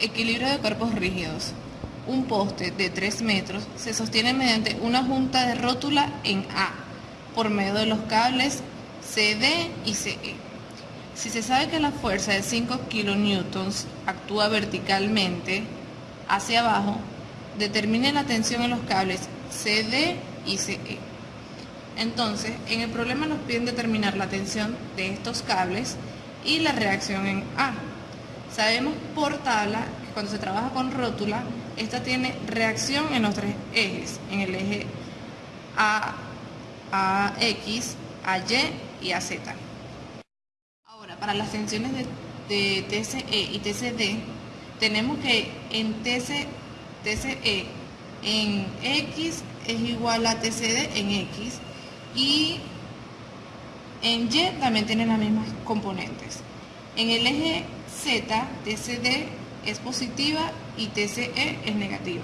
Equilibrio de cuerpos rígidos. Un poste de 3 metros se sostiene mediante una junta de rótula en A por medio de los cables CD y CE. Si se sabe que la fuerza de 5 kN actúa verticalmente hacia abajo, determine la tensión en los cables CD y CE. Entonces, en el problema nos piden determinar la tensión de estos cables y la reacción en A. Sabemos por tabla que cuando se trabaja con rótula, esta tiene reacción en los tres ejes, en el eje A, AX, AY y AZ. Ahora, para las tensiones de, TCE y TCD, tenemos que en TCE en X es igual a TCD en X y en Y también tienen las mismas componentes. En el eje Z, TCD es positiva y TCE es negativa.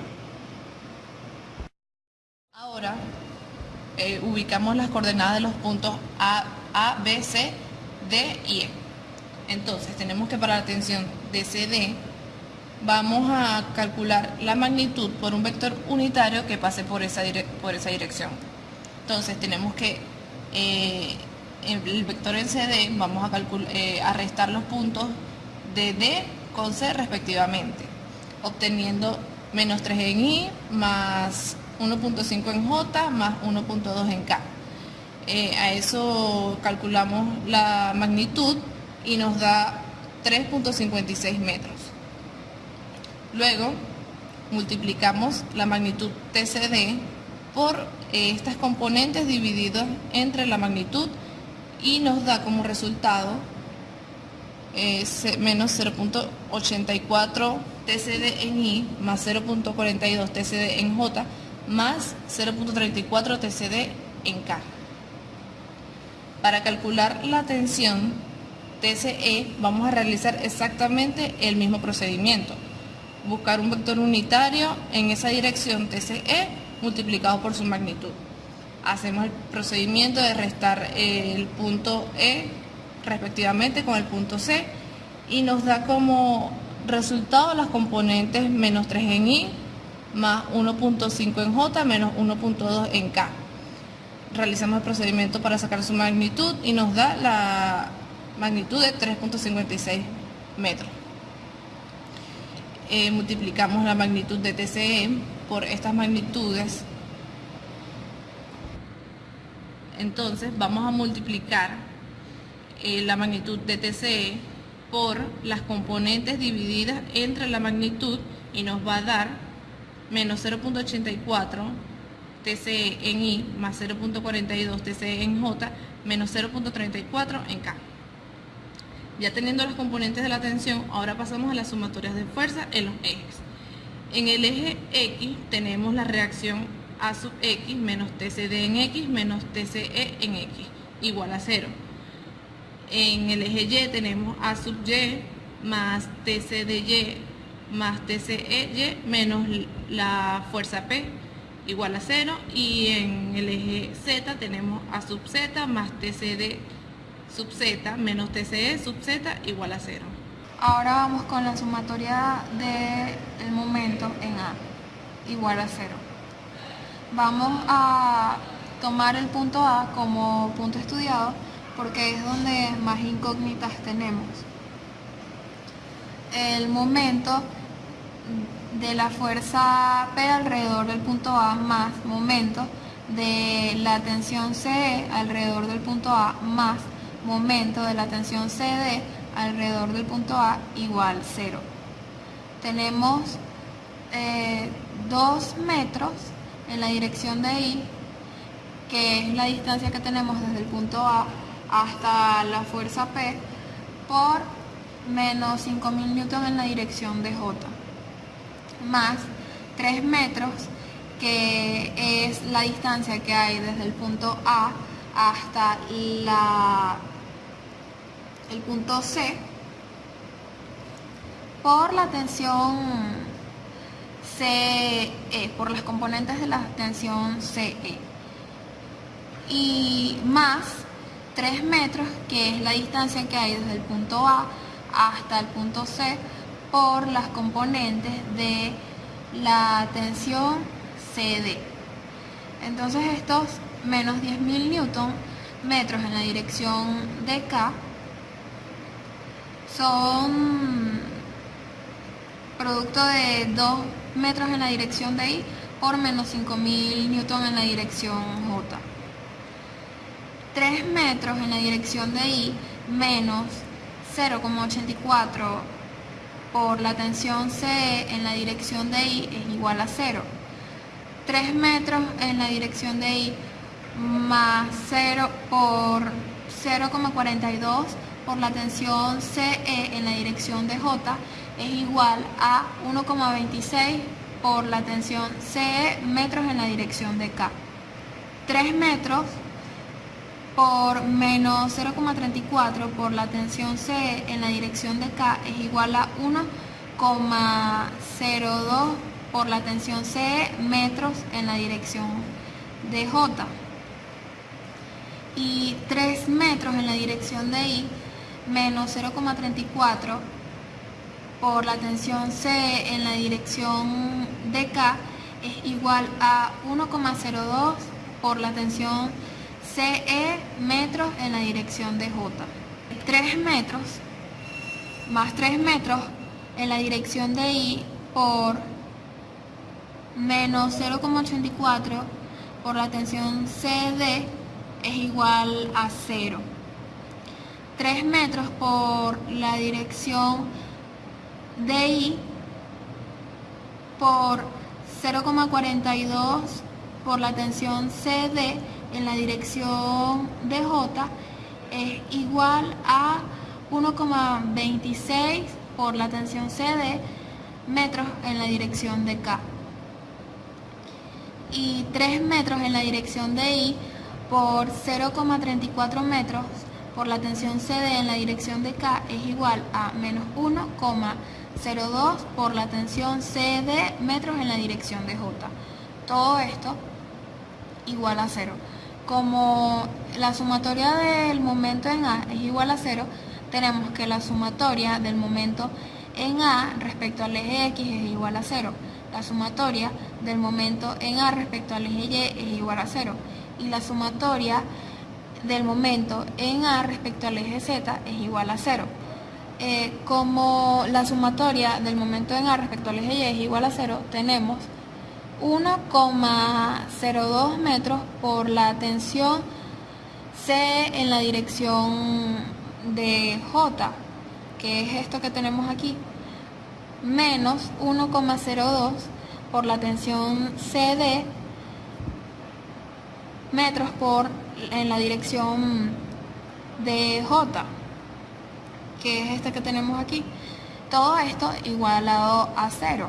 Ahora eh, ubicamos las coordenadas de los puntos A, A, B, C, D y E. Entonces tenemos que para la tensión de vamos a calcular la magnitud por un vector unitario que pase por esa, por esa dirección. Entonces tenemos que eh, el vector en CD vamos eh, a restar los puntos de D con C respectivamente, obteniendo menos 3 en I más 1.5 en J más 1.2 en K. Eh, a eso calculamos la magnitud y nos da 3.56 metros. Luego multiplicamos la magnitud TCD por eh, estas componentes divididas entre la magnitud y nos da como resultado menos 0.84 TCD en I más 0.42 TCD en J más 0.34 TCD en K. Para calcular la tensión TCE vamos a realizar exactamente el mismo procedimiento. Buscar un vector unitario en esa dirección TCE multiplicado por su magnitud. Hacemos el procedimiento de restar el punto E respectivamente con el punto C y nos da como resultado las componentes menos 3 en I más 1.5 en J menos 1.2 en K. Realizamos el procedimiento para sacar su magnitud y nos da la magnitud de 3.56 metros. Eh, multiplicamos la magnitud de TCE por estas magnitudes. Entonces vamos a multiplicar eh, la magnitud de TCE por las componentes divididas entre la magnitud y nos va a dar menos 0.84 TCE en I más 0.42 TCE en J menos 0.34 en K. Ya teniendo las componentes de la tensión, ahora pasamos a las sumatorias de fuerza en los ejes. En el eje X tenemos la reacción A sub X menos TCD en X menos TCE en X igual a 0. En el eje Y tenemos A sub Y más TCDY más TCEY menos la fuerza P igual a 0 y en el eje Z tenemos A sub Z más TCD sub Z menos TCE sub Z igual a 0. Ahora vamos con la sumatoria del momento en A igual a 0. Vamos a tomar el punto A como punto estudiado porque es donde más incógnitas tenemos. El momento de la fuerza P alrededor del punto A más momento de la tensión CE alrededor del punto A más momento de la tensión CD alrededor del punto A igual 0. Tenemos 2 eh, metros en la dirección de I, que es la distancia que tenemos desde el punto A hasta la fuerza P por menos 5.000 newton en la dirección de J más 3 metros que es la distancia que hay desde el punto A hasta la, el punto C por la tensión CE, por las componentes de la tensión CE y más 3 metros, que es la distancia que hay desde el punto A hasta el punto C por las componentes de la tensión CD. Entonces estos menos 10.000 newton metros en la dirección de K son producto de 2 metros en la dirección de I por menos 5.000 newton en la dirección J. 3 metros en la dirección de I menos 0,84 por la tensión CE en la dirección de I es igual a 0. 3 metros en la dirección de I más 0 por 0,42 por la tensión CE en la dirección de J es igual a 1,26 por la tensión CE metros en la dirección de K. 3 metros por menos 0,34 por la tensión CE en la dirección de K es igual a 1,02 por la tensión CE metros en la dirección de J. Y 3 metros en la dirección de I menos 0,34 por la tensión C en la dirección de K es igual a 1,02 por la tensión CE metros en la dirección de J. 3 metros más 3 metros en la dirección de I por menos 0,84 por la tensión CD es igual a 0. 3 metros por la dirección de I por 0,42 por la tensión CD en la dirección de J es igual a 1,26 por la tensión CD metros en la dirección de K y 3 metros en la dirección de I por 0,34 metros por la tensión CD en la dirección de K es igual a menos 1,02 por la tensión CD metros en la dirección de J. Todo esto igual a 0. Como la sumatoria del momento en A es igual a 0, tenemos que la sumatoria del momento en A respecto al eje X es igual a 0. La sumatoria del momento en A respecto al eje Y es igual a 0. Y la sumatoria del momento en A respecto al eje Z es igual a 0. Eh, como la sumatoria del momento en A respecto al eje Y es igual a 0, tenemos 1,02 metros por la tensión C en la dirección de J, que es esto que tenemos aquí, menos 1,02 por la tensión CD metros por en la dirección de J, que es este que tenemos aquí. Todo esto igualado a cero.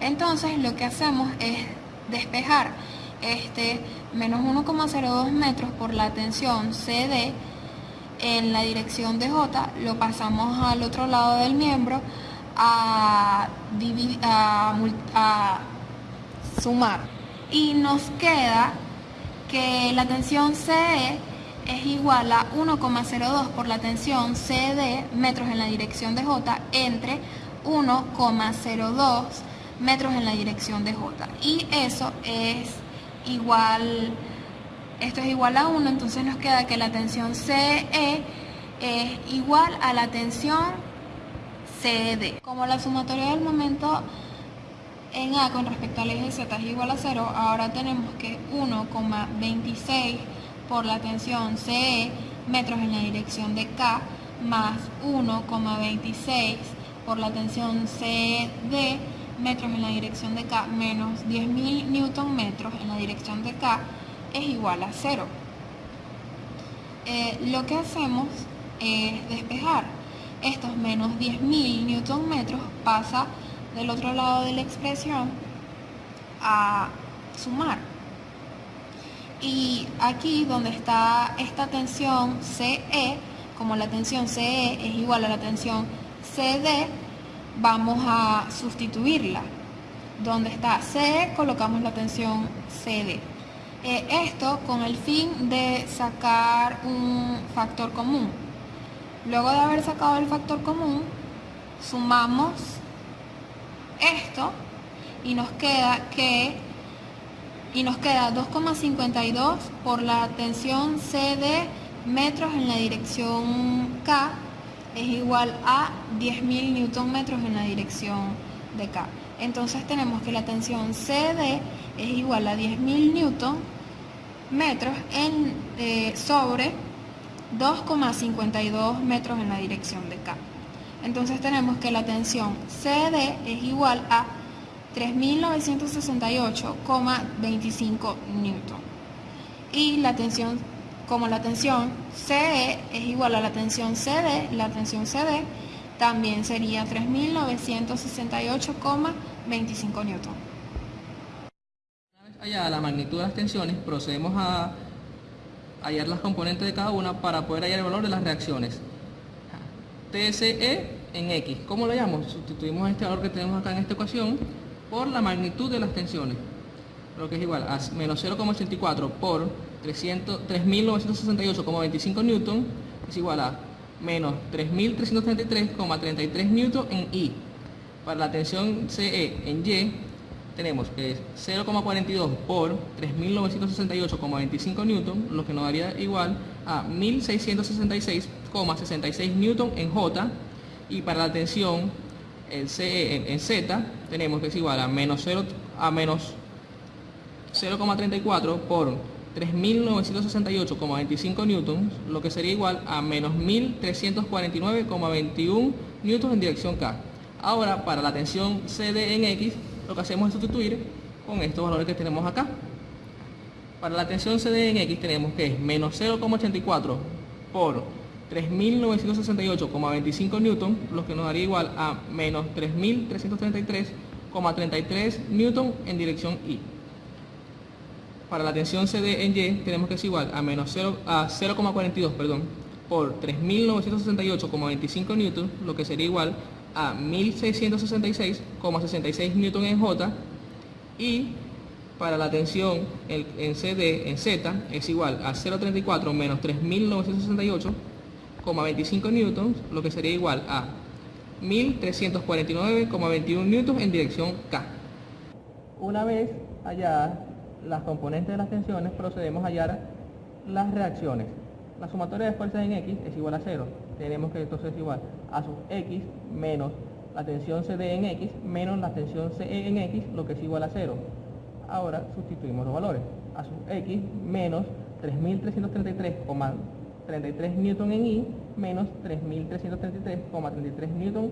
Entonces lo que hacemos es despejar este menos 1,02 metros por la tensión CD en la dirección de J, lo pasamos al otro lado del miembro a, sumar. Y nos queda que la tensión CE es igual a 1,02 por la tensión CD metros en la dirección de J entre 1,02 metros en la dirección de J. Y eso es igual, esto es igual a 1, entonces nos queda que la tensión CE es igual a la tensión CD. Como la sumatoria del momento en A con respecto al eje Z es igual a 0, ahora tenemos que 1,26 por la tensión CE metros en la dirección de K más 1,26 por la tensión CD metros en la dirección de K menos 10.000 newton metros en la dirección de K es igual a 0. Eh, lo que hacemos es despejar. Estos menos 10.000 newton metros pasa del otro lado de la expresión a sumar. Y aquí donde está esta tensión CE, como la tensión CE es igual a la tensión CD, vamos a sustituirla. Donde está CE colocamos la tensión CD. Eh, esto con el fin de sacar un factor común. Luego de haber sacado el factor común, sumamos esto y nos queda que y nos queda 2,52 por la tensión CD metros en la dirección K es igual a 10.000 newton metros en la dirección de K. Entonces tenemos que la tensión CD es igual a 10.000 newton metros en, eh, sobre 2,52 metros en la dirección de K. Entonces tenemos que la tensión CD es igual a 3.968,25 newton. Y la tensión, como la tensión CE es igual a la tensión CD, la tensión CD también sería 3.968,25 newton. Vez hallada la magnitud de las tensiones, procedemos a hallar las componentes de cada una para poder hallar el valor de las reacciones. TSE en X. ¿Cómo lo llamamos? Sustituimos este valor que tenemos acá en esta ecuación por la magnitud de las tensiones, lo que es igual a menos 0,84 por 3.968,25 newton es igual a menos 3.333,33 newton en I. Para la tensión CE en Y tenemos que es 0,42 por 3.968,25 newton, lo que nos daría igual a 1.666,66 newton en J. Y para la tensión CE en, Z tenemos que es igual a menos 0 a menos 0,34 por 3.968,25 newtons, lo que sería igual a menos 1.349,21 newtons en dirección K. Ahora, para la tensión CD en X, lo que hacemos es sustituir con estos valores que tenemos acá. Para la tensión CD en X tenemos que es menos 0,84 por 3.968,25 newton, lo que nos daría igual a menos 3.333,33 newton en dirección Y. Para la tensión CD en Y tenemos que es igual a menos 0 a 0,42 perdón, por 3.968,25 newton, lo que sería igual a 1.666,66 newton en J y para la tensión en CD en Z es igual a 0,34 menos 3.968 25 newtons, lo que sería igual a 1349,21 newtons en dirección K. Una vez halladas las componentes de las tensiones, procedemos a hallar las reacciones. La sumatoria de fuerzas en X es igual a 0. Tenemos que entonces es igual a sub X menos la tensión CD en X menos la tensión CE en X, lo que es igual a 0. Ahora sustituimos los valores. A sub X menos 3333,21 33 newton en I menos 3.333,33 newton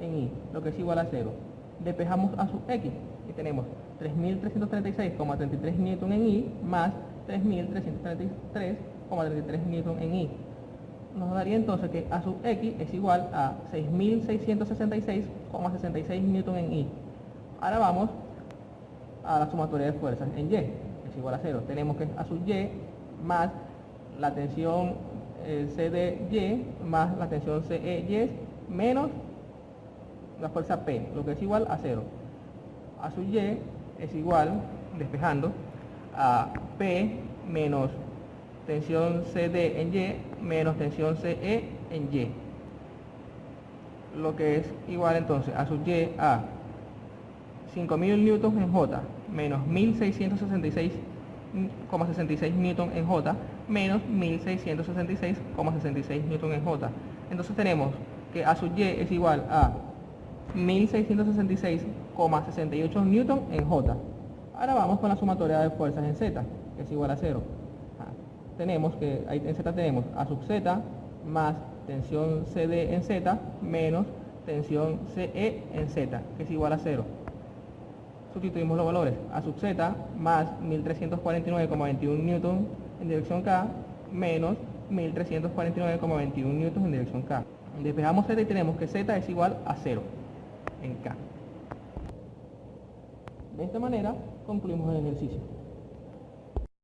en I, lo que es igual a 0. Despejamos a sub X y tenemos 3.336,33 newton en I más 3.333,33 newton en I. Nos daría entonces que A sub X es igual a 6.666,66 newton en I. Ahora vamos a la sumatoria de fuerzas en Y, es igual a 0. Tenemos que A sub Y más la tensión eh, CDY más la tensión CEY menos la fuerza P, lo que es igual a 0. A su Y es igual, despejando, a P menos tensión CD en Y menos tensión CE en Y. Lo que es igual entonces a su Y a 5000 newtons en J menos 1666 66 newton en J menos 1666,66 newton en J. Entonces tenemos que A sub Y es igual a 1666,68 newton en J. Ahora vamos con la sumatoria de fuerzas en Z, que es igual a 0. Ah, tenemos que, ahí en Z tenemos A sub Z más tensión CD en Z menos tensión CE en Z, que es igual a 0 sustituimos los valores. A sub z más 1349,21 newton en dirección K menos 1349,21 newton en dirección K. Despejamos z y tenemos que z es igual a 0 en K. De esta manera concluimos el ejercicio.